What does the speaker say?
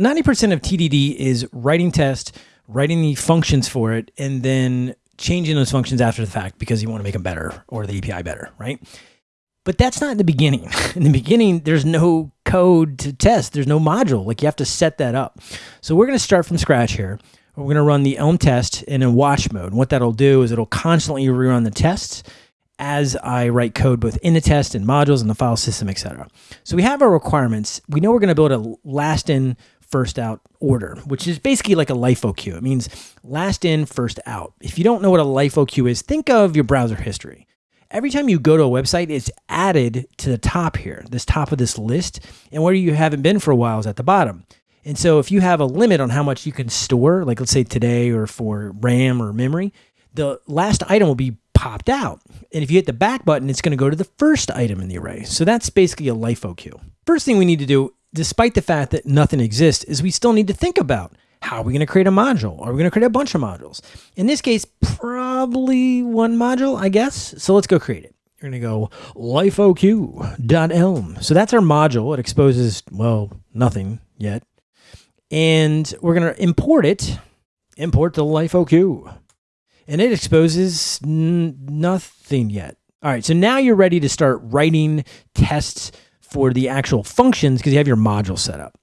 90% of TDD is writing tests, writing the functions for it, and then changing those functions after the fact because you want to make them better or the API better, right? But that's not in the beginning. In the beginning, there's no code to test. There's no module. Like you have to set that up. So we're going to start from scratch here. We're going to run the Elm test in a watch mode. What that'll do is it'll constantly rerun the tests as I write code both in the test and modules and the file system, etc. So we have our requirements. We know we're going to build a last in, first out order, which is basically like a LIFO queue. It means last in, first out. If you don't know what a LIFO queue is, think of your browser history. Every time you go to a website, it's added to the top here, this top of this list, and where you haven't been for a while is at the bottom. And so if you have a limit on how much you can store, like let's say today or for RAM or memory, the last item will be popped out. And if you hit the back button, it's going to go to the first item in the array. So that's basically a LIFO queue. First thing we need to do, despite the fact that nothing exists, is we still need to think about how are we going to create a module? Are we going to create a bunch of modules? In this case, probably one module, I guess. So let's go create it. You're going to go lifoq.elm. So that's our module. It exposes, well, nothing yet. And we're going to import it, import the lifoq. and it exposes nothing yet. All right, so now you're ready to start writing tests for the actual functions because you have your module set up.